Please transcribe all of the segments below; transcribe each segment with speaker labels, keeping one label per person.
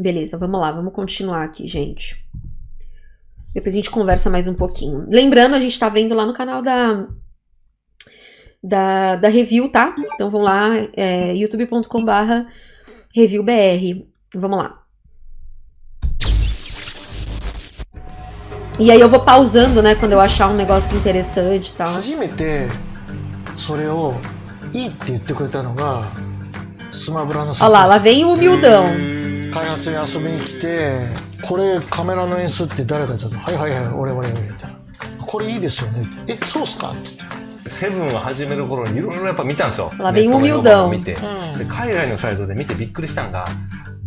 Speaker 1: Beleza, vamos lá, vamos continuar aqui, gente. Depois a gente conversa mais um pouquinho. Lembrando, a gente tá vendo lá no canal da, da, da review, tá? Então vão lá, é, youtube.com barra reviewbr. Vamos lá. E aí eu vou pausando, né, quando eu achar um negócio interessante e tal.
Speaker 2: 初めてそれをいいって言ってくれたのがスマブラの
Speaker 1: Olha lá, lá vem o humildão.
Speaker 2: 開発に遊びに来てこれカメラの演出って誰がやったの？はいはいはい俺俺俺みたいなこれいいですよねってえそうっすか？って言って
Speaker 3: セブンを始める頃にいろいろやっぱ見たんですよ。ッ
Speaker 1: o
Speaker 3: トの評判
Speaker 1: humildão.
Speaker 3: を見て、で海外のサイトで見てびっくりしたんが、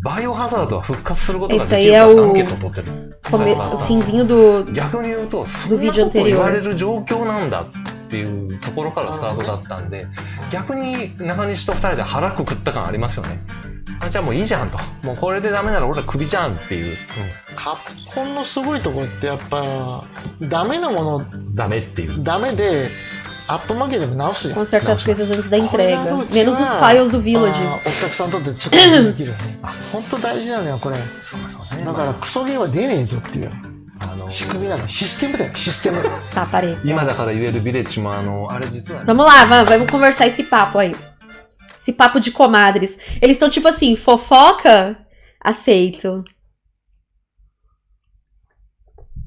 Speaker 3: バイオハザードは復活することができるかってアンケートを取ってる。
Speaker 1: Começo, o finzinho do.
Speaker 3: 逆に言うと、そんなこと.言われる状況なんだっていうところからスタートだったんで、逆に中西と二人で腹くくった感ありますよね。あじゃあもういいじゃんと。もうこれでダメなら俺らクビじゃんっていう。
Speaker 2: カプコンのすごいところってやっぱダメなもの
Speaker 3: うんダメっていう。
Speaker 2: ダメでアップ負けでも直すじゃん
Speaker 1: Consertar as coisas antes da entrega.
Speaker 2: お客さんにとってちょっとできるよね本当大事なのよこれ
Speaker 3: そうそうね。
Speaker 2: だからクソゲーは出ねえぞっていう
Speaker 3: あの
Speaker 2: 仕組みなのシステムだよシステム
Speaker 1: Tá, parei.
Speaker 3: 今だから言えるビレッジもあの、あれ実はね、
Speaker 1: Vamos lá, vamos, vamos conversar esse papo aí. Esse papo de comadres. Eles estão tipo assim, fofoca? Aceito.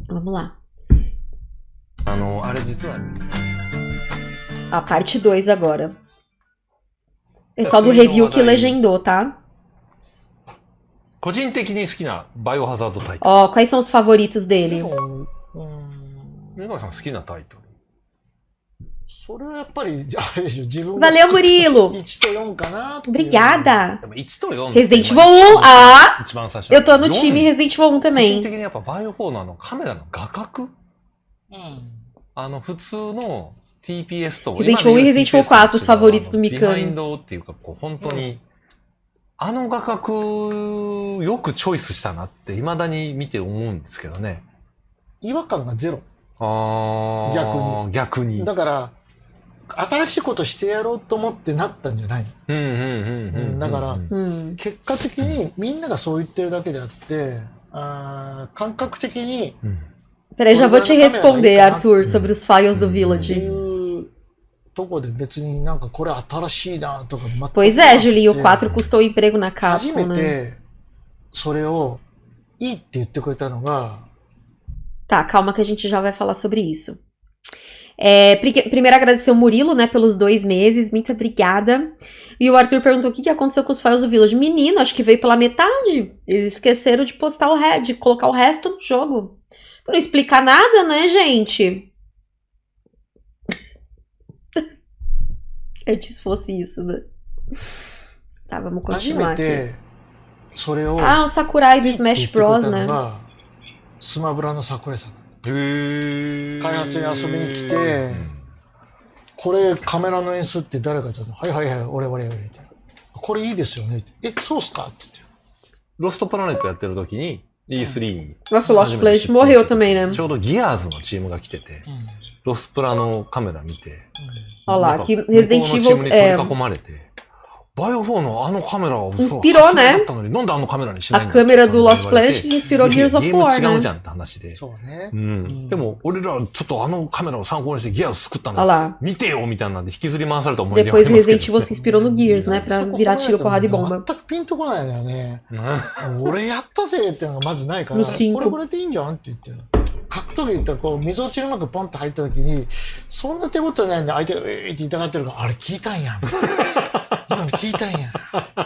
Speaker 1: Vamos lá.
Speaker 3: あの、あれ実は、
Speaker 1: A parte 2 agora. Pessoal do review que legendou, tá?
Speaker 3: 個人的に好きなバイオハザードタイト
Speaker 1: Ó, quais são os favoritos dele?
Speaker 2: うん
Speaker 3: ル。メガさん好きなタイトル。
Speaker 2: それはやっぱり あれでしょ自分
Speaker 1: Valeu, Murilo!
Speaker 2: 1と4かな
Speaker 1: Obrigada!
Speaker 3: でも1と4
Speaker 1: Resident Evil 1!
Speaker 3: 1
Speaker 1: Ah!
Speaker 3: 一番最初。
Speaker 1: Eu tô no time
Speaker 3: 4
Speaker 1: Resident Evil 1
Speaker 3: 個人
Speaker 1: também.
Speaker 3: 的にやっぱバイオ4のあのカメラの画角？
Speaker 2: うん
Speaker 3: あの普通の TPS と
Speaker 1: Resident
Speaker 3: 今
Speaker 1: Evil
Speaker 3: で
Speaker 1: e
Speaker 3: 言う
Speaker 1: Resident Evil
Speaker 3: と
Speaker 1: 4 os favoritos do
Speaker 3: ビハイ
Speaker 1: Mikami.
Speaker 3: ンドっていうか、こう本当に、あの画角よくチョイスしたなって未だに見て思うんですけどね。
Speaker 2: 違和感がゼロ
Speaker 3: あー逆に。
Speaker 2: だから新しいことしてやろうと思ってなったんじゃないの
Speaker 3: うんうんうんうんうん。
Speaker 2: だから
Speaker 3: うん
Speaker 1: Hum.
Speaker 2: 結果的にみんながそう言ってるだけであってあー感覚的に
Speaker 1: Peraí, já vou te responder, Arthur, sobre os files do
Speaker 2: ってい
Speaker 1: Village.
Speaker 2: うとこで別になんかこれ新しいなとか全く
Speaker 1: Pois é, Julinho, o 4 custou o emprego na
Speaker 2: 初
Speaker 1: Capcom,
Speaker 2: め
Speaker 1: né?
Speaker 2: てそれをいいって言ってくれたのが
Speaker 1: Tá, calma que a gente já vai falar sobre isso. É, pri- primeiro agradecer o Murilo, né, pelos dois meses, muito obrigada. E o Arthur perguntou o que, que aconteceu com os files do Village. Menino, acho que veio pela metade. Eles esqueceram de postar o re de colocar o resto no jogo. Pra não explicar nada, né, gente? Antes fosse isso, né? Tá, vamos
Speaker 2: 初
Speaker 1: continuar
Speaker 2: め
Speaker 1: aqui.
Speaker 2: てそれを
Speaker 1: Ah, o Sakurai do
Speaker 2: いいって言っ
Speaker 1: Smash
Speaker 2: てくれ
Speaker 1: Bros,
Speaker 2: たの
Speaker 1: né?
Speaker 2: がスマブラの桜井さん 開発に遊びに来てこれカメラの演出って誰がやったの？はいはいはい俺俺俺みたいな。これいいですよね。ってえそうっすか？って言って。
Speaker 3: ロストプラネットやってる時に E3 に。
Speaker 1: Nossa, o Lost Place morreu também, né?
Speaker 3: ちょうどギアーズのチームが来てて、ロスプラのカメラ見て、
Speaker 1: lá,
Speaker 3: なんか
Speaker 1: aqui Resident
Speaker 3: バイオ4のあのカメラをそう初め
Speaker 1: ね
Speaker 3: だったのになんであのカメラにしないん
Speaker 1: a
Speaker 3: だ
Speaker 1: câmera do
Speaker 3: って言われ
Speaker 1: Lost
Speaker 3: て
Speaker 1: Place inspirou Gears of War,
Speaker 3: 違うじ?ゃんって話で。
Speaker 2: そうね。
Speaker 3: うん。でも、俺らちょっとあのカメラを参考にしてギアーズ作ったの.見てよみたいなんで引きずり回された思い出があ
Speaker 1: Depois
Speaker 3: りますけど。
Speaker 1: Resident Evil se inspirou no Gears, né? Pra virar tiro, porrada e
Speaker 2: 全くピンとこないんだよね。
Speaker 3: うん。
Speaker 2: 俺やったぜっていうのがまずないからこ。れこれでいいんじゃんって言って。格闘技言ったらこう溝落ちまくポンと入った時にそんな手応えないんで相手が「えー」って言いたがってるからあれ聞いたんや。みたいな今の聞いたんや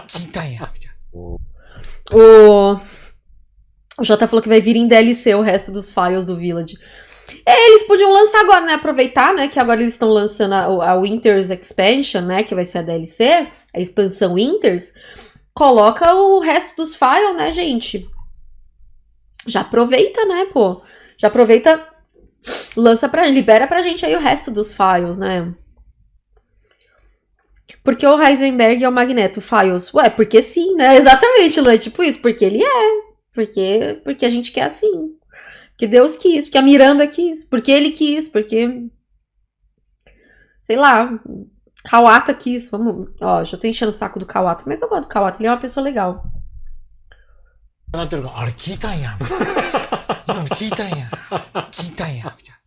Speaker 2: 聞いたんやみたいな
Speaker 1: O... o Jota falou que vai vir em DLC o resto dos files do Village. É, eles podiam lançar agora, né? Aproveitar, né? Que agora eles estão lançando a, a Winters Expansion, né? Que vai ser a DLC, a expansão Winters. Coloca o resto dos files, né, gente? Já aproveita, né, pô? Já aproveita, lança pra libera pra gente aí o resto dos files, né? Porque o Heisenberg é o Magneto Files? Ué, porque sim, né? Exatamente, Lu, é tipo isso, porque ele é. Porque, porque a gente quer assim. Porque Deus quis, porque a Miranda quis, porque ele quis, porque. Sei lá. Kawata quis. Vamos. Ó, já tô enchendo o saco do Kawata, mas eu gosto do Kawata, ele é uma pessoa legal.
Speaker 2: 上がってるから、あれ聞いたんや。今の聞いたんや。聞いたんや。みたい
Speaker 3: こう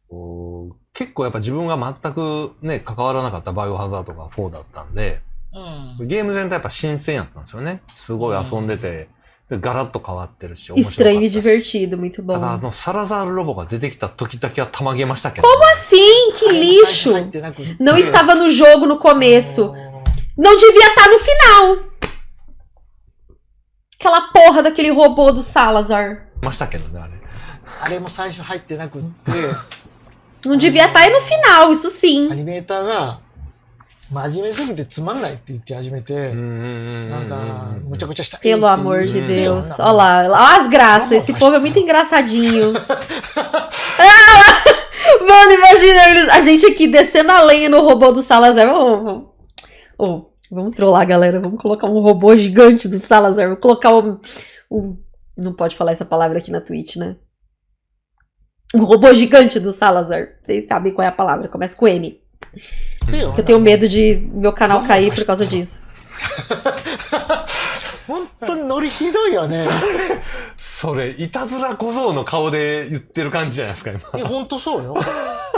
Speaker 3: 結構やっぱ自分が全くね、関わらなかったバイオハザードが4だったんで、
Speaker 2: な。うん。
Speaker 3: ゲーム全体やっぱ新鮮やったんですよね。すごい遊んでて、でガラッと変わってるし、面白かった
Speaker 1: Estranho e
Speaker 3: し
Speaker 1: divertido, muito
Speaker 3: ただあ
Speaker 1: bom.
Speaker 3: のサラザールロボが出てきた時だけはたまげましたけど、
Speaker 1: Como assim? Que
Speaker 2: 入
Speaker 1: lixo!
Speaker 2: ってなくって
Speaker 1: Não estava no jogo no começo.
Speaker 2: あの
Speaker 1: Não devia estar no final. Aquela porra daquele robô do Salazar.
Speaker 3: ましたけどね、あれ。
Speaker 2: あれも最初入ってなくって、
Speaker 1: Não devia estar aí no final, isso
Speaker 2: ア
Speaker 1: sim.
Speaker 2: ニメーターが、真面目すぎてつまんないって言って始めて、
Speaker 3: うんうんうん
Speaker 2: なんか、
Speaker 3: うん
Speaker 2: むちゃくちゃしたいっていう
Speaker 1: Pelo amor de
Speaker 3: Hum.
Speaker 1: Deus.
Speaker 2: Não,
Speaker 1: Olha lá, olha lá as graças.
Speaker 2: Vamos
Speaker 1: Esse povo é muito
Speaker 2: afastar.
Speaker 1: engraçadinho. Ah! Mano, imagina eles- a gente aqui descendo a lenha no robô do Salazar. Ô, ô, ô, vamos trollar, galera. Vamos colocar um robô gigante do Salazar. Vou colocar um, um- Não pode falar essa palavra aqui na Twitch, né? Um robô gigante do Salazar. Vocês sabem qual é a palavra. Começa com M.
Speaker 2: ってよ
Speaker 1: Que eu tenho medo de meu canal cair por causa disso.
Speaker 2: 本当にノリひどいよね。
Speaker 3: それ、いたずら小僧の顔で言ってる感じじゃないですか、今。
Speaker 2: いや、本当そうよ。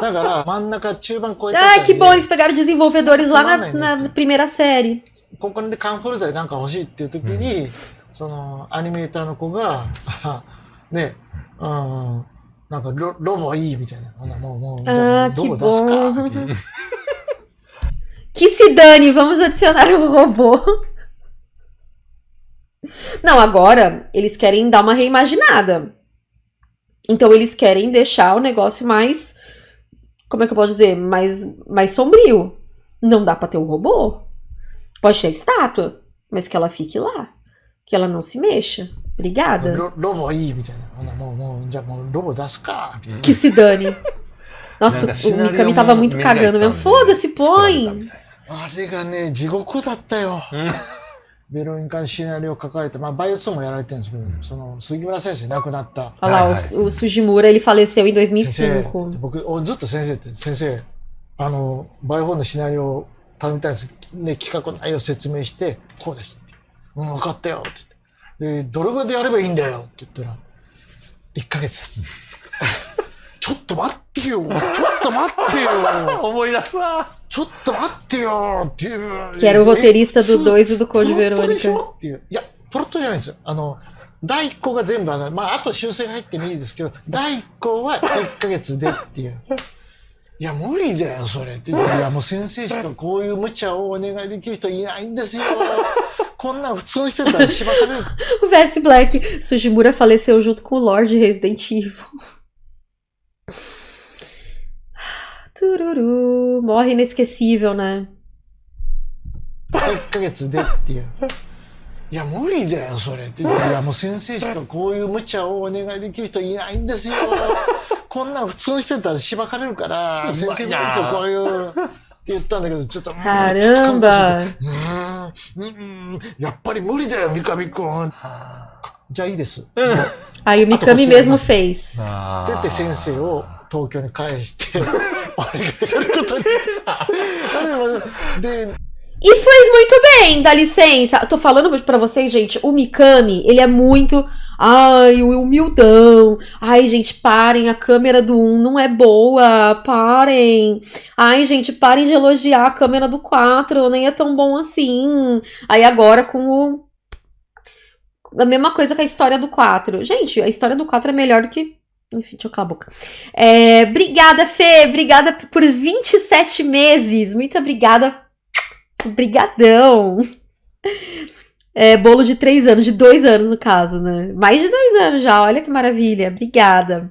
Speaker 2: だから、真ん中、中盤超えた
Speaker 1: Ai,
Speaker 2: あた
Speaker 1: que
Speaker 2: り
Speaker 1: bom,
Speaker 2: で
Speaker 1: eles pegaram desenvolvedores lá na,
Speaker 2: Semana,
Speaker 1: na
Speaker 2: né?
Speaker 1: primeira série.
Speaker 2: ここでカンフル剤なんか欲しいっていう時に、その、アニメーターの子が、あね、うん、 なんかロ、ロボいいみたいな。ほなもう、もう、じゃあ
Speaker 1: Ah,
Speaker 2: もう
Speaker 1: que
Speaker 2: ロボ出す
Speaker 1: bom.
Speaker 2: か。みたいな
Speaker 1: Que se dane, vamos adicionar um robô. Não, agora eles querem dar uma reimaginada. Então eles querem deixar o negócio mais. Como é que eu posso dizer? Mais, mais sombrio. Não dá pra ter um robô. Pode ter estátua, mas que ela fique lá. Que ela não se mexa. Obrigada.
Speaker 2: ロロボいいみたいな。ほなもう、もう、じゃあもうロボ出すか。みたいな
Speaker 1: Que se dane. Nossa,
Speaker 3: Nada,
Speaker 1: o
Speaker 3: cenário
Speaker 1: Mikami
Speaker 3: é
Speaker 1: tava
Speaker 3: um
Speaker 1: muito
Speaker 3: mega
Speaker 1: cagando mesmo.
Speaker 3: icônico,
Speaker 1: Foda-se,
Speaker 3: 作られた
Speaker 1: põe.
Speaker 3: みたい
Speaker 2: あれがね、地獄だったよ。
Speaker 3: うん
Speaker 2: ベロニカのシナリオを書かれて、まあ、バイオ2もやられてるんですけど、その、杉村先生亡くなった。
Speaker 1: Olha lá,
Speaker 3: Ai,
Speaker 1: o, o Sujimura, ele faleceu em
Speaker 2: 先生
Speaker 1: 2005.
Speaker 2: 僕、おずっと先生って、先生、あの、バイオ4のシナリオを頼みたいんです。で、企画の内容を説明して、こうですって。うん、分かったよって 言って。で、どれぐらいでやればいいんだよって言ったら、1ヶ月です。ちょっと待ってよちょっと待ってよ
Speaker 3: 思い出すわ。
Speaker 2: ちょっと待ってよっていう。
Speaker 1: Que era o roteirista do
Speaker 2: え
Speaker 1: 2 e do
Speaker 2: プ
Speaker 1: Code
Speaker 2: ロットでし
Speaker 1: Verônica.
Speaker 2: ょっていう。いや、プロットじゃないんですよ。あの、第1項が全部上がる。まあ、あと修正が入ってもいいですけど、第1項は1ヶ月でっていう。いや、無理だよ、それ。いや、もう先生しかこういう無茶をお願いできる人いないんですよ。こんなん普通の人だったらしばかれる。
Speaker 1: O VS Black. Sujimura faleceu junto com o Lord de Resident Evil. Tururu. Morre inesquecível, né?
Speaker 2: 1ヶ月でっていう。いや、無理だよ、それって言って。いや、もう先生しかこういう無茶をお願いできる人いないんですよ。こんなん普通の人だったらしばかれるから、先生みたいですよ、こういう。
Speaker 1: Caramba!
Speaker 2: Já pare. Já isso.
Speaker 1: Aí o Mikami mesmo fez.
Speaker 2: Tete sensei o Tokyo ni kaeshite.
Speaker 1: E fez muito bem, dá licença. Tô falando pra vocês, gente, o Mikami, ele é muito Ai, o humildão. Ai, gente, parem, a câmera do 1 não é boa. Parem. Ai, gente, parem de elogiar a câmera do 4, nem é tão bom assim. Aí agora com o. A mesma coisa com a história do 4. Gente, a história do 4 é melhor do que. Enfim, deixa eu calar a boca. É, obrigada, Fê. Obrigada por 27 meses. Muito obrigada Brigadão! É, bolo de três anos, de dois anos no caso, né? Mais de dois anos já, olha que maravilha. Obrigada.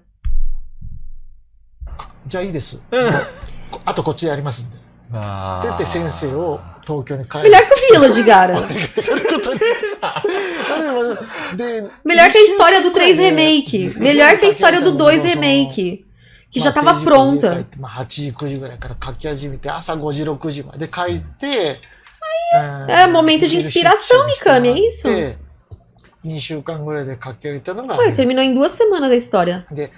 Speaker 2: じゃあいいです。あとこっちでやりますんで。
Speaker 3: あー
Speaker 2: 出て先生を東京に帰
Speaker 1: Melhor que o Village, cara.
Speaker 2: やることに。で
Speaker 1: Melhor que a história do 3 Remake. Melhor que a história do 2 Remake. Que já tava
Speaker 2: まあ
Speaker 1: pronta.
Speaker 2: まあ、8時、9時ぐらいから書き始めて、朝5時、6時まで書いて、
Speaker 1: É momento de inspiração, Mikami, é isso?
Speaker 2: 2週間ぐらいで書き上げたのが、
Speaker 1: Ué, terminou em duas semanas a história.
Speaker 2: で、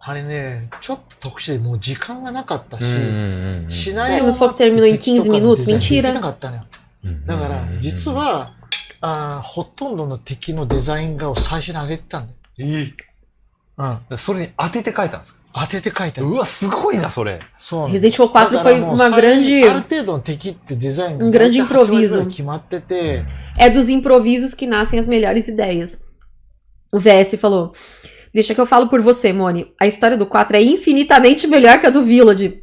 Speaker 2: あれね、ちょっと特殊でもう時間がなかったし、シナリオ
Speaker 1: É, no foco terminou em 15 minutos,
Speaker 2: でき.なかったのよ。
Speaker 3: うん
Speaker 2: だから、実は、あーほとんどの敵のデザイン画を最初に上げてたんだよ。
Speaker 3: え
Speaker 2: うん。
Speaker 3: それに当てて書いたんですか
Speaker 2: 当てて書いてある。
Speaker 3: うわ、すごいな、それ。
Speaker 2: そうなんだ
Speaker 1: Resident Evil 4
Speaker 2: だから
Speaker 1: foi
Speaker 2: もう
Speaker 1: uma
Speaker 2: 最初
Speaker 1: grande.
Speaker 2: にある程度の敵ってデザインが
Speaker 1: Um grande
Speaker 2: 大体8割ぐらい
Speaker 1: improviso
Speaker 2: 決まってて、
Speaker 1: É dos improvisos que nascem as melhores ideias. O VS falou: Deixa que eu falo por você, Moni. A história do 4 é infinitamente melhor que a do Village.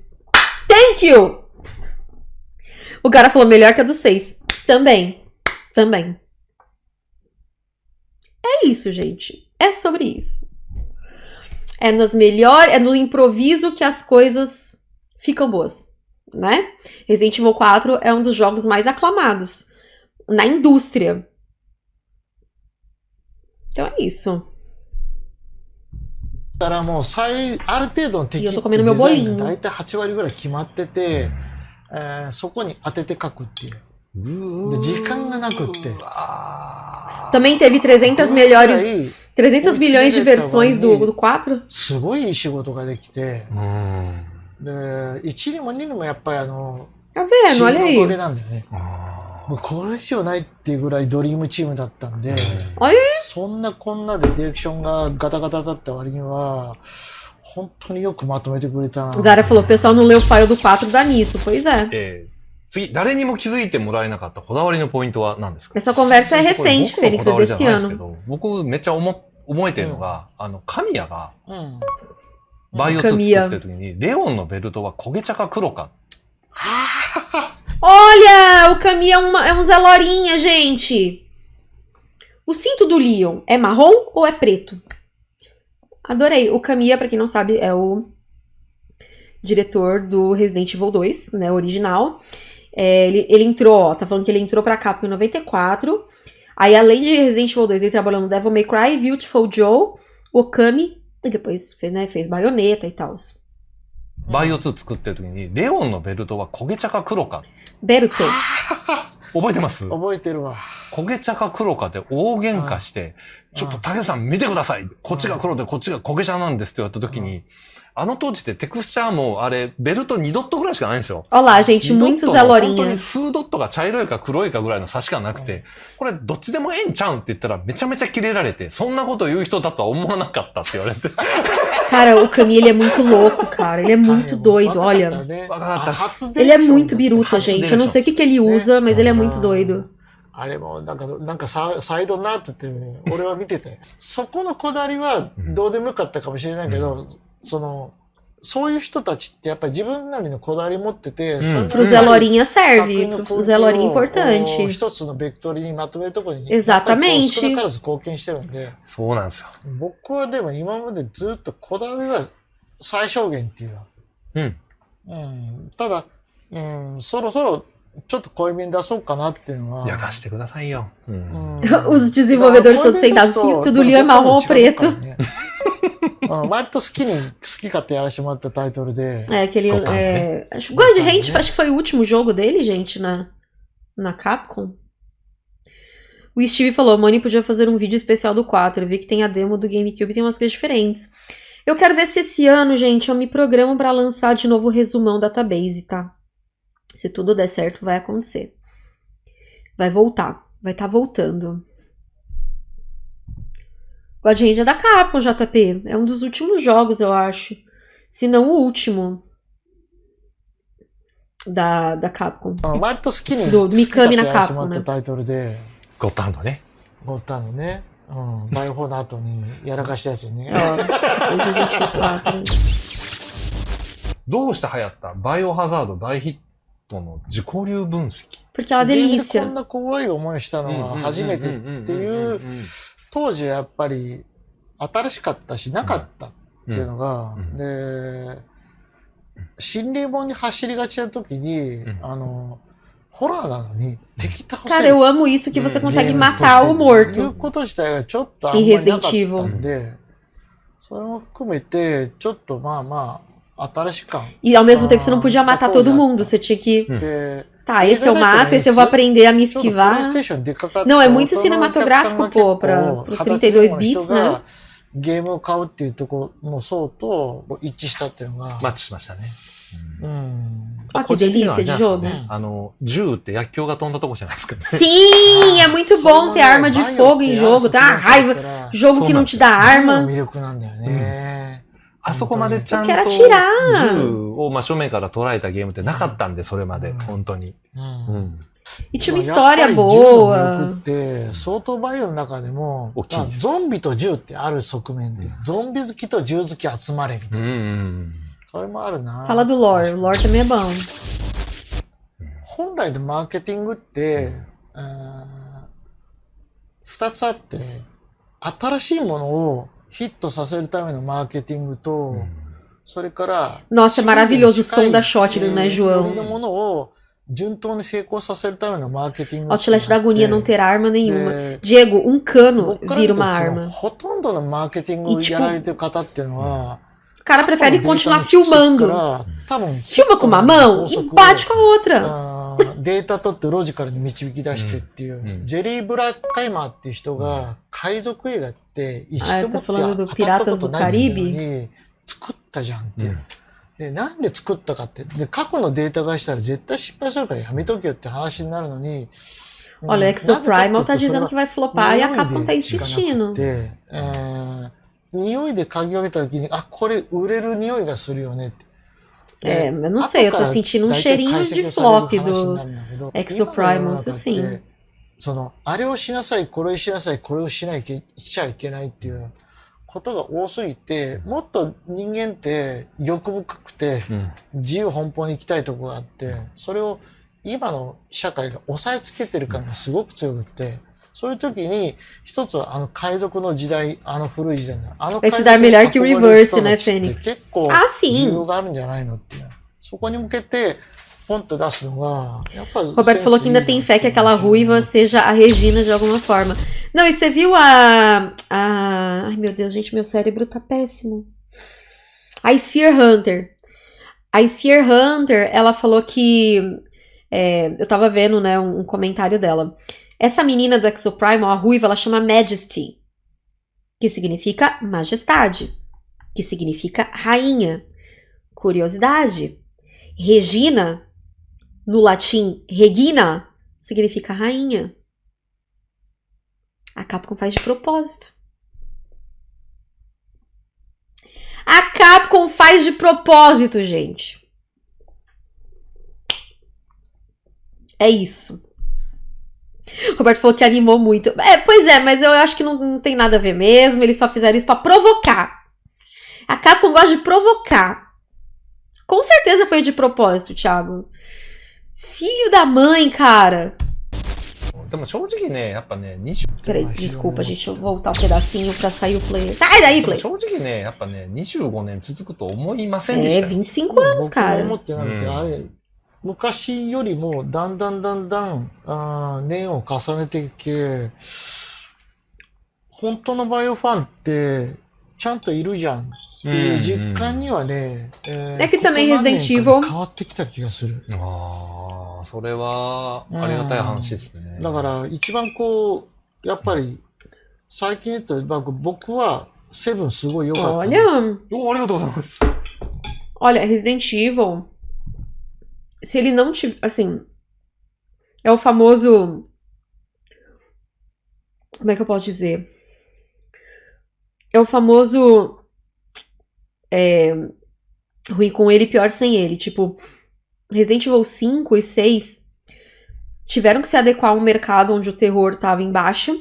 Speaker 1: Thank you! O cara falou melhor que a do 6. Também. Também. É isso, gente. É sobre isso. É nas melhores, é no improviso que as coisas ficam boas, né? Resident Evil 4 é um dos jogos mais aclamados na indústria. Então é isso.
Speaker 2: だからもう最、ある程度の敵
Speaker 1: E
Speaker 2: っ
Speaker 1: eu tô
Speaker 2: て
Speaker 1: comendo
Speaker 2: デ
Speaker 1: meu
Speaker 2: ザイン
Speaker 1: bolinho.
Speaker 2: が大体8割ぐらい決まってて、えーそこに当てて書くっていう。で時間がなくって。
Speaker 1: Também teve 300
Speaker 2: ぐら
Speaker 1: melhores,
Speaker 2: い
Speaker 1: 300 milhões de versões do, do 4.
Speaker 2: すごいいい仕事ができて、
Speaker 3: うん。
Speaker 2: で、1にも2にもやっぱりあの、
Speaker 1: Tá
Speaker 2: チ
Speaker 1: vendo?
Speaker 2: ー
Speaker 1: Olha
Speaker 2: ムのおかげ
Speaker 1: aí.
Speaker 2: なんだよね。
Speaker 3: あ
Speaker 2: もうこれ以上ないっていうぐらいドリームチームだったんで、
Speaker 1: Olha aí.
Speaker 2: そんなこんなでディレクションがガタガタだった割には、本当によくまとめてくれたな。
Speaker 1: O cara falou: o pessoal não leu o file do 4 dá nisso. Pois é.
Speaker 3: えー次、誰にも気づいてもらえなかったこだわりのポイントは何ですか
Speaker 1: Essa conversa é recente,
Speaker 3: これ
Speaker 1: Fênix,
Speaker 3: 僕のこだ
Speaker 1: é
Speaker 3: わりじゃ
Speaker 1: desse
Speaker 3: ないですけ
Speaker 1: ano.
Speaker 3: ど、僕めっちゃ思 覚えてるのが、あの、神谷が
Speaker 2: うん。
Speaker 3: バイオ2作ってる時に、レオンのベルトは焦げ茶か黒か。
Speaker 1: Olha! O Kami é, uma, é um Zé Lorinha, gente. O cinto do Leon é marrom ou é preto? Adorei. O Kamiya, pra quem não sabe, é o diretor do Resident Evil 2, né, original. É, ele, ele entrou, ó, tá falando que ele entrou pra Capcom em 94. Aí, além de Resident Evil 2, ele trabalhou no Devil May Cry, Beautiful Joe, Okami, e depois fez, né, fez baioneta e tal.
Speaker 3: バイオ2作ってる時に、レオンのベルトは焦げ茶か黒か。
Speaker 1: Beruto.
Speaker 3: 覚えてます
Speaker 2: 覚えてるわ。
Speaker 3: 焦げ茶か黒かで大喧嘩して、 ちょっと武さん見てくださいこっちが黒でこっちが焦げ茶なんですって言われた時に、あの当時ってテクスチャーもあれ、ベルト2ドットぐらいしかないんですよ。
Speaker 1: Olha lá, gente,
Speaker 3: 2
Speaker 1: muito
Speaker 3: ドット
Speaker 1: Zé
Speaker 3: の本当.に数ドットが茶色いか黒いかぐらいの差しかなくて、これどっちでもええんちゃうんって言ったらめちゃめちゃキレられて、そんなこと言う人だとは思わなかったって言われて。
Speaker 1: Cara, o Kami, ele é muito louco, cara. Ele é muito doido, olha. Ele é muito biruta, gente. Eu não sei o que, que ele usa, mas ele é muito doido.
Speaker 2: あれも、なんか、なんかササイドになってて、ね、俺は見てて。そこのこだわりはどうでもよかったかもしれないけど、その、そういう人たちってやっぱり自分なりのこだわり持ってて、
Speaker 3: ん
Speaker 2: それな
Speaker 1: Pro
Speaker 2: り
Speaker 1: Zé
Speaker 2: に
Speaker 1: Lorinha
Speaker 2: 作
Speaker 1: serve. Pro Zé importante.
Speaker 2: 一つのベクトルにまとめるところに、
Speaker 1: Exatamente
Speaker 2: 少なからず貢献してるんで、
Speaker 3: そうなんですよ。
Speaker 2: 僕はでも今までずっとこだわりは最小限っていう。
Speaker 3: うん。
Speaker 2: うん。ただ、うん、そろそろちょっと濃いめに出そうかなっていうのは。
Speaker 3: いや、出してくださいよ。うん。
Speaker 1: Os desenvolvedores todos sentados. Cinto do Leon é marrom ou preto.
Speaker 2: うん割と好きに、好き勝手やらせてもらったタイトルで。
Speaker 1: É, aquele.
Speaker 3: Gotham,
Speaker 1: É, acho, God
Speaker 2: Gotham,
Speaker 1: Hand,
Speaker 2: né?
Speaker 1: acho que foi o último jogo dele, gente, na, na Capcom. O Steve falou: Moni podia fazer um vídeo especial do 4. Eu vi que tem a demo do GameCube e tem umas coisas diferentes. Eu quero ver se esse ano, gente, eu me programo pra lançar de novo o resumão database, tá? Se tudo der certo, vai acontecer. Vai voltar. Vai estar voltando. God Hand é da Capcom, JP. É um dos últimos jogos, eu acho. Se não o último. Da, da Capcom.
Speaker 2: うん割と好きに、
Speaker 1: どう
Speaker 2: 好き勝手やらせてもらっ
Speaker 1: 三上中
Speaker 2: たタイトルで、
Speaker 3: ゴッドハンドね。
Speaker 2: ゴッタンのね、うん、バイオ4の後にやらかしたやつよね。
Speaker 1: Ó, Resident Evil 4.
Speaker 3: どうして流行ったバイオハザード大ヒット の自己流分析。
Speaker 1: Porque
Speaker 2: こ.んな怖い思いしたのは初めてっていう、当時はやっぱり新しかったし、なかったっていうのが、
Speaker 3: うん。
Speaker 2: で、心霊本に走りがちな時に、
Speaker 3: うん。
Speaker 2: あの、ホラーなのに敵倒せ
Speaker 1: Cara,
Speaker 2: る
Speaker 1: eu amo isso que você consegue matar o
Speaker 2: いう
Speaker 1: morto.
Speaker 2: こと自体がちょっとあんまりなかったんで、それも含めて、ちょっとまあまあ、
Speaker 1: E ao mesmo tempo você não
Speaker 2: Ah,
Speaker 1: podia matar
Speaker 2: tá
Speaker 1: todo
Speaker 2: bom, já.
Speaker 1: mundo. Você tinha que.
Speaker 2: で、
Speaker 1: Tá, esse eu
Speaker 2: Exatamente,
Speaker 1: mato, esse eu vou
Speaker 2: isso.
Speaker 1: aprender a me
Speaker 2: ちょっとプレイ
Speaker 1: esquivar.
Speaker 2: ステーションでっかかった。
Speaker 1: Não, é muito
Speaker 2: 大人の
Speaker 1: cinematográfico,
Speaker 2: お客さんが
Speaker 1: pô, pra,
Speaker 2: 結構
Speaker 1: pro
Speaker 2: 二十歳
Speaker 1: 32
Speaker 2: の
Speaker 1: bits,
Speaker 2: 人
Speaker 1: né?
Speaker 2: がゲームを買うっていうところの層と一致したっていうのが、
Speaker 3: マッチしましたね。
Speaker 2: うん。
Speaker 1: Ó, que
Speaker 3: 個人的には
Speaker 1: delícia
Speaker 3: あれじゃ
Speaker 1: de
Speaker 3: ないですか
Speaker 1: jogo.
Speaker 3: ね。あの、銃って薬莢が飛んだとこじゃないですかね。
Speaker 1: Sim, é muito bom ter arma de fogo em jogo, tá? Raiva. Jogo que não te dá
Speaker 2: バイオの
Speaker 1: arma.
Speaker 2: 魅力なんだよね。
Speaker 3: あそこまでちゃんと.銃を真正面から捉えたゲームってなかったんで、それまで、本当に。
Speaker 2: うん
Speaker 3: うん。
Speaker 1: E tinha uma
Speaker 2: まあやっぱ
Speaker 1: história
Speaker 2: り銃の魅力
Speaker 1: boa.
Speaker 2: って、相当バイオの中でもゾンビと銃ってある側面で、ゾンビ好きと銃好き集まれみたいな。
Speaker 3: うんうん。
Speaker 2: それもあるな。
Speaker 1: Fala do lore. O lore também é bom.
Speaker 2: 本来のマーケティングって、二つあって、新しいものをヒットさせるためのマーケティングと、それから、
Speaker 1: Nossa, é maravilhoso o som da
Speaker 2: シリーズに
Speaker 1: shotgun, né,
Speaker 2: 近い
Speaker 1: João?
Speaker 2: ノリのものを順当に成功させるためのマーケティング。
Speaker 1: Outlast da agonia não ter arma nenhuma.
Speaker 2: で
Speaker 1: Diego, um cano
Speaker 2: 僕から見
Speaker 1: vira
Speaker 2: ると
Speaker 1: uma
Speaker 2: その
Speaker 1: arma.
Speaker 2: ほとんどのマーケティングをやられてる方っていうのは、
Speaker 1: O cara prefere
Speaker 2: 過去のデータ
Speaker 1: continuar
Speaker 2: の蓄積か
Speaker 1: filmando.
Speaker 2: ら多分
Speaker 1: Filma com uma mão e bate com a outra.
Speaker 2: データ取ってロジカルに導き出してっていう、
Speaker 3: うんうん
Speaker 2: ジェリー・ブラッカイマーっていう人が海賊映画って一
Speaker 1: あ
Speaker 2: 度もって当たったことないみたい
Speaker 1: Caribe?
Speaker 2: に作ったじゃんっていう。で、なんで作ったかって。で、過去のデータがしたら絶対失敗するからやめとけよって話になるのに。
Speaker 1: Olha, Exoprimal
Speaker 2: な
Speaker 1: tá dizendo que vai flopar e
Speaker 2: 匂いで嗅ぎ分けた時に、あ、これ売れる匂いがするよねって。
Speaker 1: É, eu não sei, eu tô sentindo um cheirinho de flop do Exoprimal, isso sim.
Speaker 2: その、あれをしなさい、これをしなさい、これをしないけ、しちゃいけないっていうことが多すぎて、もっと人間って欲深くて、
Speaker 3: うん。
Speaker 2: 自由奔放に行きたいとこがあって、それを今の社会が押さえつけてる感がすごく強くって、そういう時に、一つはあの海賊の時代、あの古い時代の、あの
Speaker 1: Vai
Speaker 2: 海
Speaker 1: se
Speaker 2: 賊
Speaker 1: dar
Speaker 2: に
Speaker 1: melhor que o
Speaker 2: 憧れる
Speaker 1: Reverse,
Speaker 2: 人
Speaker 1: né,
Speaker 2: たちって
Speaker 1: Fênix?
Speaker 2: 結構
Speaker 1: Ah,
Speaker 2: 需
Speaker 1: sim.
Speaker 2: 要があるんじゃないのっていう。そこに向けて、ポンと出すのが、やっぱ
Speaker 1: Roberto falou que ainda tem fé que aquela ruiva seja a Regina de alguma forma. Não, e você viu a. a ai meu Deus, gente, meu cérebro tá péssimo. A Sphere Hunter. A Sphere Hunter, ela falou que. é, eu tava vendo, né, um, um comentário dela. Essa menina do Exoprimal, a ruiva, ela chama Majesty, que significa majestade, que significa rainha. Curiosidade. Regina no latim Regina significa rainha. A Capcom faz de propósito. A Capcom faz de propósito, gente. É isso. Roberto falou que animou muito. É, pois é, mas eu acho que não, não tem nada a ver mesmo. Eles só fizeram isso para provocar. A Capcom gosta de provocar. Com certeza foi de propósito, Thiago. Filho da mãe, cara. Peraí, desculpa, gente, eu vou voltar um pedacinho pra sair o play. Sai daí,
Speaker 3: play!
Speaker 1: É, 25 anos, cara.
Speaker 2: 昔よりもだんだんだんだん、あー年を重ねていけ、本当のバイオファンって、ちゃんといるじゃんっていう実感にはね、えー
Speaker 1: É que também
Speaker 2: ここ何年か変わってきた気がする。
Speaker 3: ああ、それは、ありがたい話ですね。
Speaker 2: だから、一番こう、やっぱり、最近言うと、僕僕は、セブンすごい良かった
Speaker 3: ありがとうございます。
Speaker 1: olha, Resident Evil？Se ele não tiver. Assim. É o famoso. Como é que eu posso dizer? É o famoso. É, ruim com ele, pior sem ele. Tipo, Resident Evil 5 e 6 tiveram que se adequar a um mercado onde o terror estava em baixa,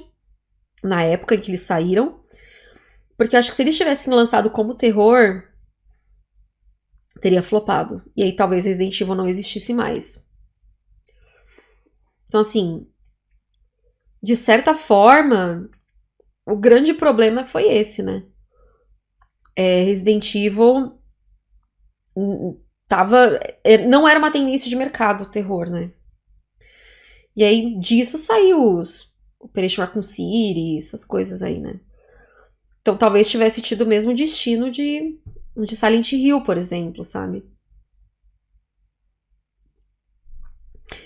Speaker 1: na época em que eles saíram. Porque acho que se eles tivessem lançado como terror, teria flopado. E aí talvez Resident Evil não existisse mais. Então, assim, de certa forma, o grande problema foi esse, né? É, Resident Evil hum, tava. é, Não era uma tendência de mercado o terror, né? E aí disso saiu os Operation Raccoon City, essas coisas aí, né? Então talvez tivesse tido o mesmo destino de, de Silent Hill, por exemplo, sabe?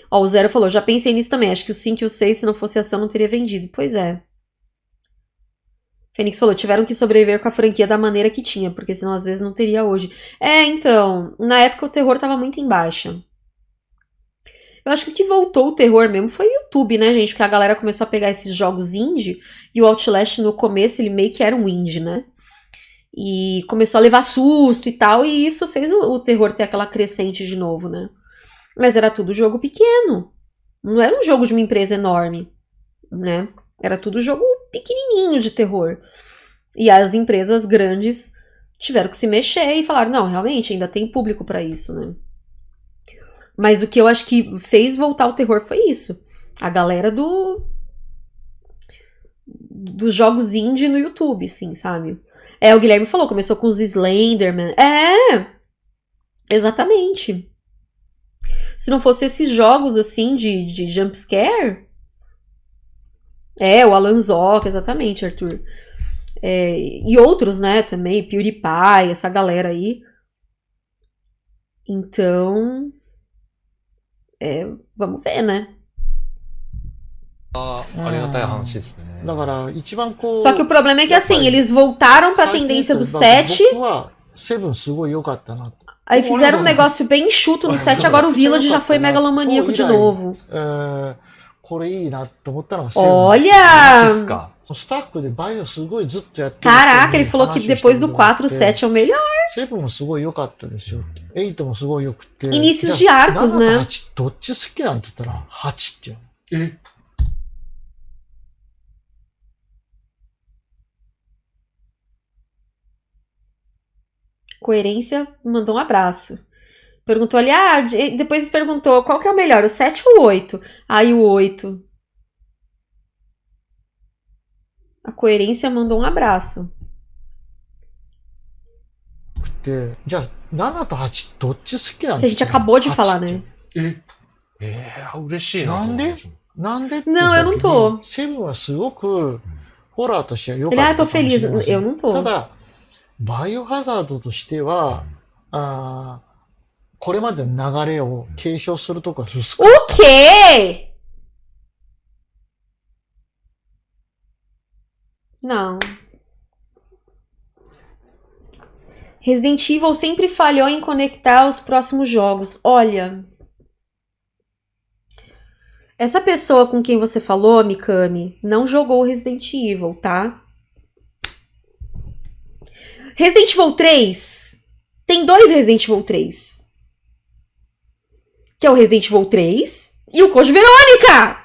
Speaker 1: Ó, o Zero falou, já pensei nisso também. Acho que o 5 e o 6, se não fosse ação, não teria vendido. Pois é. Fênix falou, tiveram que sobreviver com a franquia da maneira que tinha, porque senão às vezes não teria hoje. É, então, na época o terror tava muito em baixa. Eu acho que o que voltou o terror mesmo foi o YouTube, né, gente? Porque a galera começou a pegar esses jogos indie e o Outlast no começo ele meio que era um indie, né? E começou a levar susto e tal, e isso fez o, o terror ter aquela crescente de novo, né? Mas era tudo jogo pequeno. Não era um jogo de uma empresa enorme, né? Era tudo jogo pequenininho de terror. E as empresas grandes tiveram que se mexer e falaram: não, realmente, ainda tem público para isso, né? Mas o que eu acho que fez voltar o terror foi isso. A galera do. dos jogos indie no YouTube, sim, sabe? É, o Guilherme falou, começou com os Slenderman. É! Exatamente. Se não fosse esses jogos assim de, de jumpscare. É, o Alan Zoc, exatamente, Arthur. É, e outros, né, também, PewDiePie, essa galera aí. Então. É, vamos ver, né? Só que o problema é que assim, eles voltaram pra tendência do 7. Aí fizeram um negócio bem enxuto no 7, agora o Village já foi megalomaníaco de novo. Olha! Caraca, ele falou que depois do 4, o 7 é o melhor. Inícios de arcos, né?
Speaker 2: 8
Speaker 1: Coerência mandou um abraço. Perguntou ali, ah, de- depois perguntou qual que é o melhor, o 7 ou o 8? Aí o 8. A coerência mandou um abraço.
Speaker 2: で、じゃあ7と8どっち好きなん
Speaker 1: Que
Speaker 2: て
Speaker 1: a
Speaker 2: 言
Speaker 1: gente
Speaker 2: ったら
Speaker 1: acabou de
Speaker 2: 8
Speaker 1: falar,
Speaker 2: って
Speaker 1: né?
Speaker 3: ええー、嬉しいな。
Speaker 2: なんでなんでって
Speaker 1: Não, eu não tô.
Speaker 2: セブンはすごくホラーとしては良か
Speaker 1: Ele,
Speaker 2: っ
Speaker 1: ah,
Speaker 2: た
Speaker 1: eu
Speaker 2: か
Speaker 1: tô
Speaker 2: もし
Speaker 1: feliz.
Speaker 2: れません
Speaker 1: Eu não tô.
Speaker 2: ただ、 バイオハザードとしては、あーこれまでの流れを継承するとこは薄く
Speaker 1: O quê? Não. Resident Evil sempre falhou em conectar os próximos jogos. Olha. Essa pessoa com quem você falou, Mikami, não jogou Resident Evil, tá? Resident Evil 3. Tem dois Resident Evil 3 que é o Resident Evil 3 e o Code Verônica!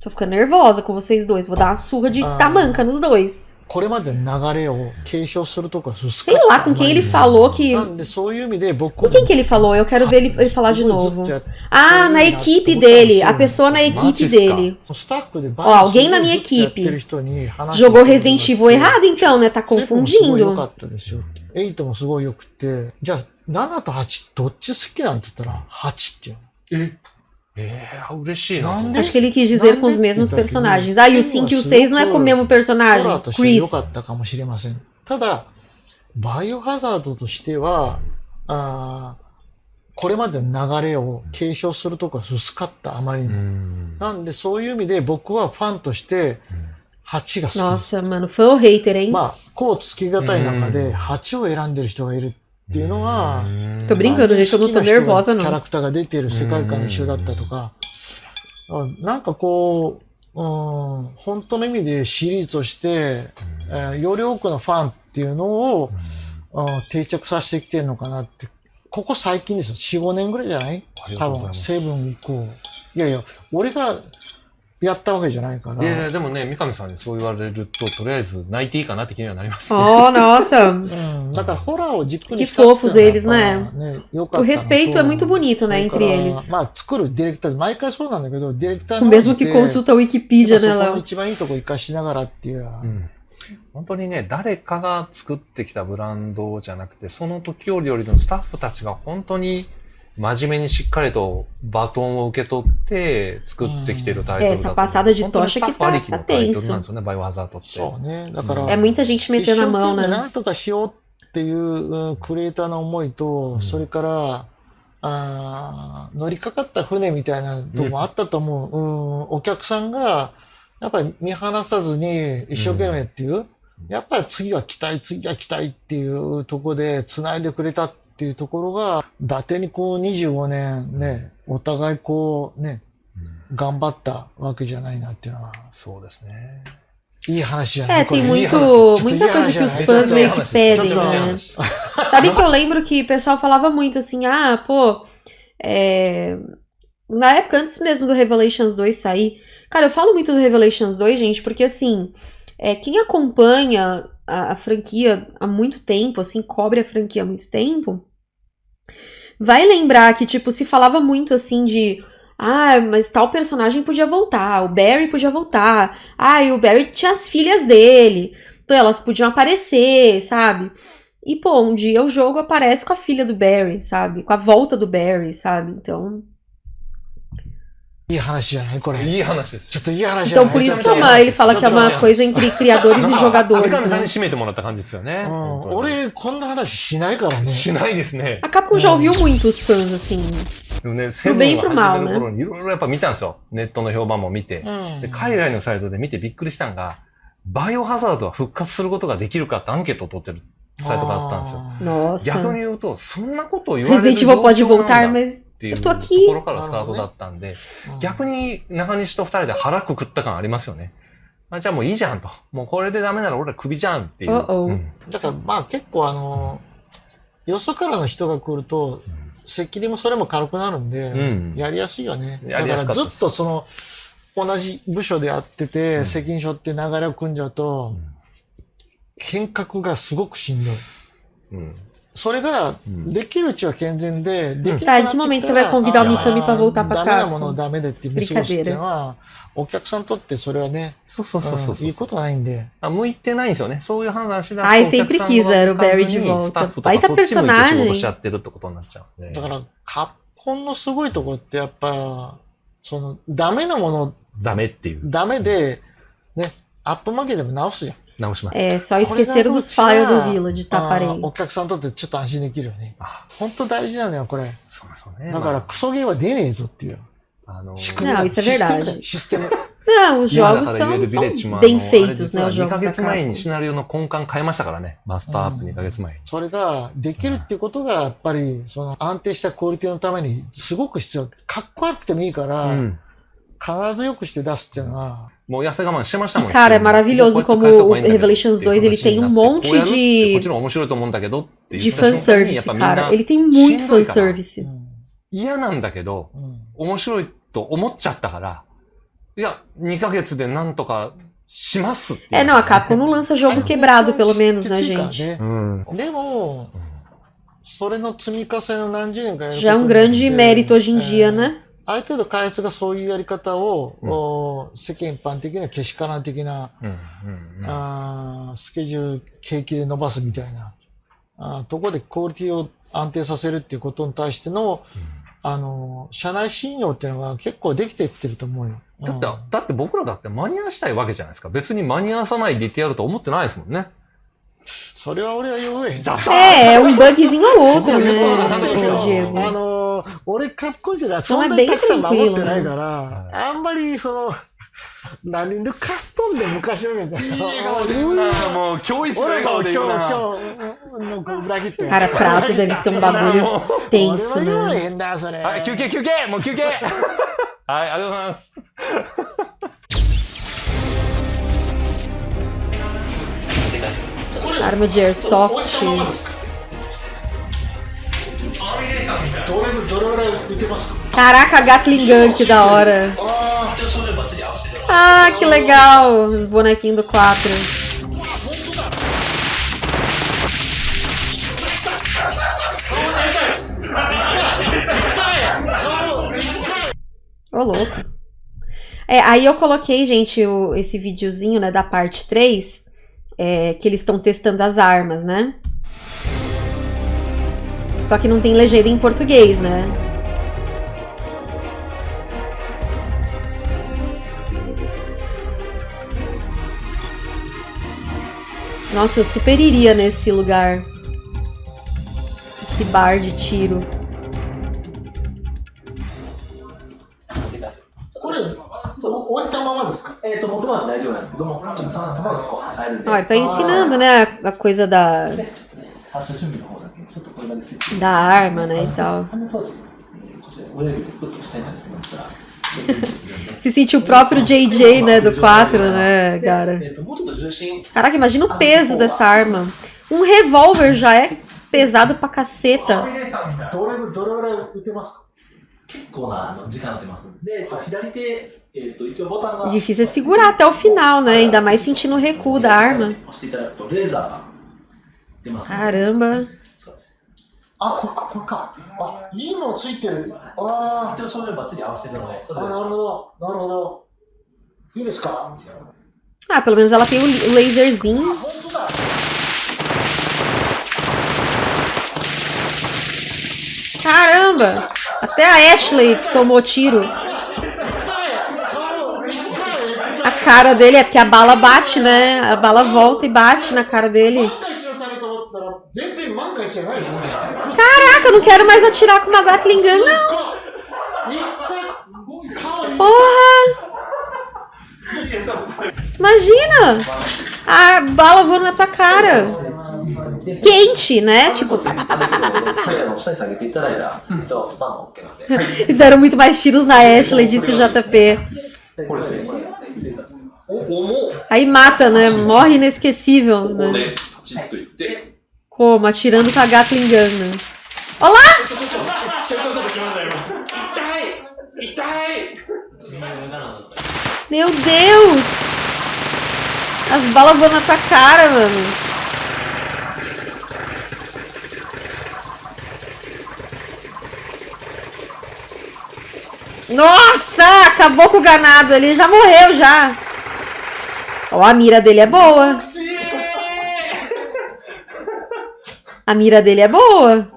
Speaker 1: Tô ficando nervosa com vocês dois. Vou dar uma surra de
Speaker 2: Ah.
Speaker 1: tamanca nos dois
Speaker 2: これまでの流れを継承するとこは薄
Speaker 1: Sei
Speaker 2: かった
Speaker 1: lá com quem ele falou que.
Speaker 2: なんでそういう意味で僕
Speaker 1: Com quem que ele falou? Eu quero ver ele, ele falar de
Speaker 2: すごいずっ
Speaker 1: novo.
Speaker 2: とやっ
Speaker 1: Ah, na equipe dele. A pessoa na equipe
Speaker 3: Matis,
Speaker 1: dele.
Speaker 2: スタッフでバ
Speaker 1: Ó, alguém na minha
Speaker 2: ずっとやって
Speaker 1: equipe
Speaker 2: る人に話を
Speaker 1: Jogou
Speaker 2: して
Speaker 1: Resident
Speaker 2: も
Speaker 1: Evil
Speaker 2: らって
Speaker 1: errado, então, né? Tá
Speaker 2: セブンもすごい良か
Speaker 1: confundindo.
Speaker 2: ったですよって。エイトもすごい良くて、じゃあ7と8どっち好きなんて言ったら8って言うの。
Speaker 3: え えー、嬉しいな。
Speaker 2: なんで
Speaker 1: ？Acho que ele quis dizer com os mesmos personagens. Ah, e o 5 e o 6 não é com o mesmo personagem? Chris.
Speaker 2: かったかもしれません。ただ、バイオハザードとしては、あーこれまでの流れを継承するとこは薄かった、あまりに
Speaker 3: う
Speaker 2: も。
Speaker 3: ん。
Speaker 2: なんでそういう意味で僕はファンとして8が好き。
Speaker 1: Nossa, mano, fã ou hater, hein?
Speaker 2: まあ、こうつきがたい中
Speaker 3: う
Speaker 2: で
Speaker 3: ん
Speaker 2: 8を選んでる人がいるっていうのは、
Speaker 1: Tô brincando, gente. Eu não tô
Speaker 2: 好きな人が
Speaker 1: nervosa,
Speaker 2: キャラ.クターが出てる世界観一緒だったとか、あなんかこう、うん、本当の意味でシリーズとして、えーより多くのファンっていうのを、うん定着させてきてるのかなって。ここ最近ですよ。4、5年ぐらいじゃない？多分、セブン以降。いやいや、俺がやったわけじゃないから。
Speaker 3: いやいや、でもね、三上さんにそう言われると、とりあえず泣いていいかなって気にはなりますね。
Speaker 1: Oh, nossa.
Speaker 2: うん、だからホラーを軸に
Speaker 1: Que
Speaker 2: したっていうの
Speaker 1: fofos eles?
Speaker 2: ね良かった
Speaker 1: O respeito é muito bonito,
Speaker 2: そ
Speaker 1: né,
Speaker 2: れ
Speaker 1: entre eles.
Speaker 2: まあ、作るディレクター、毎回そうなんだけど、ディレクターの
Speaker 1: mesmo que consulta a Wikipedia,
Speaker 2: そ
Speaker 1: né?
Speaker 2: 一番いいとこ活かしながらっていう。
Speaker 3: うん本当にね、誰かが作ってきたブランドじゃなくて、その時折よりのスタッフたちが本当に真面目にしっかりとバトンを受け取って作ってきてるタイトルだと。
Speaker 1: Essa passada de
Speaker 3: 本当に
Speaker 1: tocha
Speaker 3: スタッ
Speaker 1: que
Speaker 3: フあ
Speaker 1: tá,
Speaker 3: りきの
Speaker 1: tá
Speaker 3: タイトル
Speaker 1: tenso.
Speaker 3: なんですよね、バイオハザードって。
Speaker 2: そうね。だから、
Speaker 1: É muita gente
Speaker 2: 一
Speaker 1: metendo
Speaker 2: 生
Speaker 1: a
Speaker 2: 懸
Speaker 1: mão,
Speaker 2: 命
Speaker 1: né?
Speaker 2: なんとかしようっていううんクリエイターの思いと、
Speaker 3: ん
Speaker 2: それから、あー乗りかかった船みたいなとこもあったと思う。うん、お客さんが、やっぱり見放さずに一生懸命っていう、やっぱり次は期待、次は期待っていうとこで繋いでくれたっっていうところが、伊達にこう25年ね、お互いこうね、頑張ったわけじゃないなっていうのは、
Speaker 3: そうですね。
Speaker 2: いい話じゃない
Speaker 1: É,
Speaker 2: これ
Speaker 1: tem
Speaker 3: いい
Speaker 1: muito,
Speaker 2: 話
Speaker 1: muita
Speaker 2: Chatei
Speaker 1: coisa que os
Speaker 2: Chatei
Speaker 1: fãs meio que
Speaker 3: Chatei
Speaker 1: pedem,
Speaker 2: Chatei
Speaker 1: né? Sabe que eu lembro que o pessoal falava muito assim, ah, pô, é... na época antes mesmo do Revelations 2 sair, cara, eu falo muito do Revelations 2, gente, porque assim, é, quem acompanha a, a franquia há muito tempo, assim, cobre a franquia há muito tempo, vai lembrar que, tipo, se falava muito assim de. Ah, mas tal personagem podia voltar, o Barry podia voltar. Ah, e o Barry tinha as filhas dele. Então elas podiam aparecer, sabe? E, pô, um dia o jogo aparece com a filha do Barry, sabe? Com a volta do Barry, sabe? Então.
Speaker 2: E Hanashi, Correto. E Hanashi.
Speaker 1: Então, por isso que é uma, ele fala que é uma coisa entre criadores e jogadores. Né?
Speaker 3: Hum,
Speaker 1: a Capcom já ouviu muito os fãs, assim.
Speaker 3: でもね、セブンが始める頃にいろいろやっぱ見たんですよ。ネットの評判も見て。で海外のサイトで見てびっくりしたんが、バイオハザードは復活することができるかってアンケートを取ってるサイトがあったんですよ。逆.に言うと、そんなことを言われる状
Speaker 1: pode
Speaker 3: 況なん
Speaker 1: voltar,
Speaker 3: だっ
Speaker 1: mas
Speaker 3: ていうと.ころからスタートだったんで、逆に中西と二人で腹くくった感ありますよね。あじゃあもういいじゃんと。もうこれでダメなら俺らクビじゃんっていう。うん
Speaker 2: だからまあ結構あの、よそからの人が来ると、責任もそれも軽くなるんで、
Speaker 3: うん
Speaker 2: やりやすいよね。
Speaker 3: や
Speaker 2: だか
Speaker 3: りやすから
Speaker 2: ずっとその、同じ部署でやってて、
Speaker 3: うん
Speaker 2: 責任書って流れを組んじゃうと、変革がすごくしんどい。
Speaker 3: うん
Speaker 2: それが、できるうちは健全で、でき
Speaker 1: Tá,
Speaker 2: な
Speaker 1: em
Speaker 2: くな
Speaker 1: que
Speaker 2: ってき
Speaker 1: momento
Speaker 2: た
Speaker 1: você vai
Speaker 2: ら
Speaker 1: convidar o
Speaker 3: あ
Speaker 1: Mikami pra voltar
Speaker 2: ダ
Speaker 1: pra
Speaker 2: メなものをダメでって見過ごすっていうのは、お客さんにとってそれはね、
Speaker 3: そうそうそうそう
Speaker 2: いいことないんで。
Speaker 3: あ向いてないんですよね。そういう判断しだと
Speaker 1: Ai, sempre
Speaker 3: さん
Speaker 1: quis,
Speaker 3: が
Speaker 1: era o Barry
Speaker 3: 行かず
Speaker 1: de
Speaker 3: に
Speaker 1: volta.
Speaker 3: スタッフとか
Speaker 1: Baita
Speaker 3: そってるってことになっちゃう。
Speaker 2: だから、カッコンのすごいとこってやっぱ、その、ダメなもの、
Speaker 3: ダメっていう。
Speaker 2: ダメで、アップ負けでも直すじゃん。
Speaker 3: 直します。
Speaker 1: É, só esqueceram dos files do Village, tá?
Speaker 2: あー
Speaker 1: Parei.
Speaker 2: お客さんにとってちょっと安心できるよね。
Speaker 3: あ、
Speaker 2: 本当大事なのよ、これ。
Speaker 3: そうそうね。
Speaker 2: だから、
Speaker 3: ま
Speaker 2: クソゲーは出ねえぞっていう。
Speaker 3: あ、あの
Speaker 2: 仕組み
Speaker 1: Não,
Speaker 2: が
Speaker 1: isso é
Speaker 2: システム
Speaker 1: verdade.
Speaker 2: だシステム。
Speaker 1: Não, os
Speaker 3: 今だ
Speaker 1: jogos
Speaker 3: から言え
Speaker 1: são,
Speaker 3: るビレッ
Speaker 1: são
Speaker 3: ジも、あの
Speaker 1: bem
Speaker 3: あれ
Speaker 1: feitos,
Speaker 3: 実
Speaker 1: né?
Speaker 3: は
Speaker 1: Os
Speaker 3: 2ヶ月前に.シナリオの根幹変えましたからね。マスターアップ2ヶ月前に。
Speaker 2: それができるっていうことが、やっぱり、その安定したクオリティのためにすごく必要。かっこ悪くてもいいから、
Speaker 3: うん。
Speaker 2: 必ずよくして出すっていうのは、
Speaker 3: もう痩せ我慢してましたもん
Speaker 1: E, cara, é
Speaker 3: もう
Speaker 1: maravilhoso
Speaker 3: こうやって
Speaker 1: como
Speaker 3: 変えた方がいいんだけど
Speaker 1: o Revelations 2 ele tem um
Speaker 3: っていう話になって
Speaker 1: monte
Speaker 3: こうやるってこっ
Speaker 1: de,
Speaker 3: ちの面白いと思うんだけどっていう
Speaker 1: de
Speaker 3: 瞬間に
Speaker 1: fanservice,
Speaker 3: やっぱみんな
Speaker 1: cara. Ele tem muito
Speaker 3: しんどいから
Speaker 1: fanservice.
Speaker 2: うん
Speaker 3: 嫌なんだけど、
Speaker 2: うん
Speaker 3: 面白いと思っちゃったから、いや、2ヶ月でなんとかしますっていう。
Speaker 1: É, não, a Capcom não lança jogo quebrado, pelo menos,
Speaker 2: き
Speaker 1: né,
Speaker 2: ついから
Speaker 1: gente?
Speaker 2: ね
Speaker 3: うん。
Speaker 2: でも、それの積み重ねの何十年かやる
Speaker 1: Isso já é um
Speaker 2: ことによって
Speaker 1: grande mérito hoje em
Speaker 2: え
Speaker 1: dia,
Speaker 2: ー
Speaker 1: né?
Speaker 2: ある程度開発がそういうやり方を、
Speaker 3: うん
Speaker 2: お世間一般的にはけしからん的な、
Speaker 3: うん。うん。うん
Speaker 2: あースケジュール景気で伸ばすみたいな、あーところでクオリティを安定させるっていうことに対しての、あの、社内信用っていうのが結構できていってると思うよ。
Speaker 3: だって、
Speaker 2: うん
Speaker 3: だって僕らだって間に合わしたいわけじゃないですか。別に間に合わさないでいてやると思ってないですもんね。
Speaker 2: それは俺は言うえ。
Speaker 3: じゃあ
Speaker 1: É, é um bugzinho?
Speaker 2: あのー、俺、カッコンじゃない。
Speaker 1: そんな
Speaker 2: そんなにたくさん守ってないか
Speaker 3: はい
Speaker 2: ら、あんまり、その、何でカストンで昔のみたいな。
Speaker 3: もう、今日一の
Speaker 2: 俺も今日、
Speaker 3: 笑顔で言うな。
Speaker 2: 今日、のこう裏切って。
Speaker 1: Cara, prato deve ser um bagulho
Speaker 2: 俺
Speaker 1: tenso,
Speaker 2: は言われ
Speaker 1: né?
Speaker 2: へんだ、それ。
Speaker 3: はい、休憩休憩もう休憩はい、ありがとうございます。
Speaker 1: Arma de airsoft. Caraca, Gatling Gun, que da hora. Ah, que legal. Os bonequinhos do 4. Ô, louco. É, aí eu coloquei, gente, o- esse videozinho, né, da parte 3, é, que eles estão testando as armas, né? Só que não tem legenda em português, né? Nossa, eu super iria nesse lugar. Esse bar de tiro. Olha, ele tá ensinando, né, a coisa da da arma, né, e tal. Se sentiu o próprio JJ, né, do 4, né, cara. Caraca, imagina o ah, peso dessa arma. Um revólver já é pesado pra caceta. Difícil é segurar até o final, né? Ainda mais sentindo o recuo da arma. Caramba.
Speaker 4: そうです
Speaker 2: あ、これか、これか。あ、いいのついてる。あ
Speaker 4: 一応照明バッチリ合わせてるのでそ
Speaker 2: ーあ、
Speaker 4: れで
Speaker 2: なるほど。なるほど。いいですか
Speaker 1: Ah, pelo menos ela tem o o laserzinho.
Speaker 2: 本当だ。
Speaker 1: Caramba! Até a Ashley tomou tiro.
Speaker 2: 顔、顔、
Speaker 1: A cara dele é porque a bala bate, né? A bala volta e bate na cara dele.
Speaker 2: 万が一のためと思ったら、全然万が一じゃないですね。
Speaker 1: Caraca, eu não quero mais atirar com uma Gatling Gun, não.
Speaker 2: いった顔、
Speaker 1: Porra! Imagina! A bala voando na tua cara. Quente, né? Tipo,
Speaker 4: はい、あの下に下げていただいたら、じゃあスタンド OK なんで。
Speaker 1: e deram muito mais tiros na Ashley, disse o JP.
Speaker 4: これですね。これレーザーです
Speaker 5: お重っ
Speaker 1: Aí mata, né? Morre inesquecível,
Speaker 5: ここ
Speaker 1: né? Como? Atirando com a gata engana. Olá! Meu Deus! As balas vão na tua cara, mano. Nossa! Acabou com o ganado. Ele já morreu, já. Ó, a mira dele é boa. A mira dele é boa.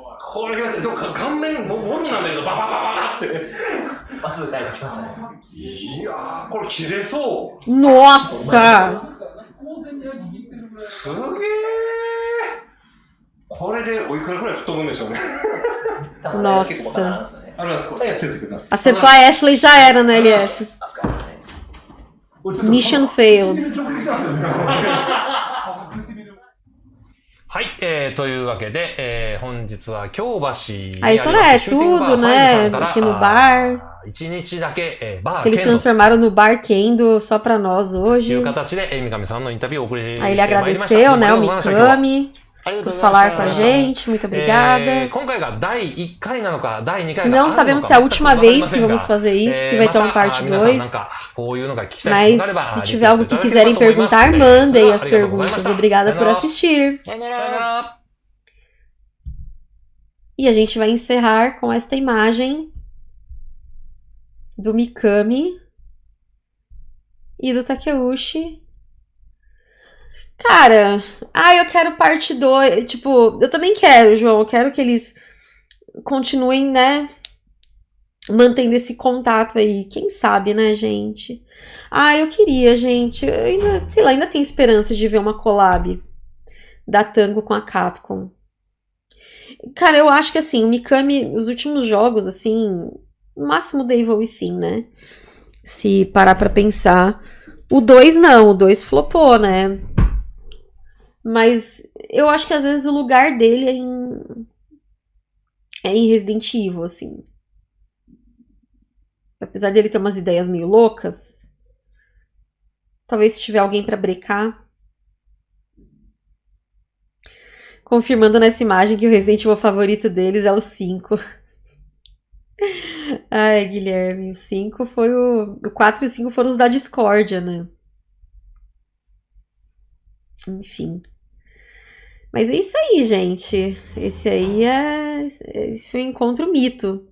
Speaker 1: Nossa! Nossa. Acertou a Ashley já era
Speaker 4: né, na LS.
Speaker 1: Mission failed. Aí foram, tudo, né? Aqui no bar. Que eles transformaram no bar Kendo só pra nós hoje. Aí ele agradeceu, né, o Mikami por falar com a gente. Muito obrigada. Não sabemos se é a última vez que vamos fazer isso, se vai ter uma parte 2. Mas se tiver algo que quiserem perguntar, mandem as perguntas. Obrigada por assistir. E a gente vai encerrar com esta imagem do Mikami e do Takeuchi Cara, ah, eu quero parte 2. Tipo, eu também quero, João. Eu quero que eles continuem, né? Mantendo esse contato aí. Quem sabe, né, gente? Ah, eu queria, gente. Eu ainda, sei lá, ainda tenho esperança de ver uma collab da Tango com a Capcom. Cara, eu acho que assim, o Mikami, os últimos jogos, assim, no máximo da Evil Within, né? Se parar pra pensar. O 2 não, o 2 flopou, né? Mas eu acho que às vezes o lugar dele é em. É em Resident Evil, assim. Apesar dele ter umas ideias meio loucas. Talvez se tiver alguém pra brecar. Confirmando nessa imagem que o Resident Evil favorito deles é o 5. Ai, Guilherme, o 5 foi o. O 4 e o 5 foram os da discórdia, né? Enfim. Mas é isso aí, gente. Esse aí é. Esse foi um encontro mito.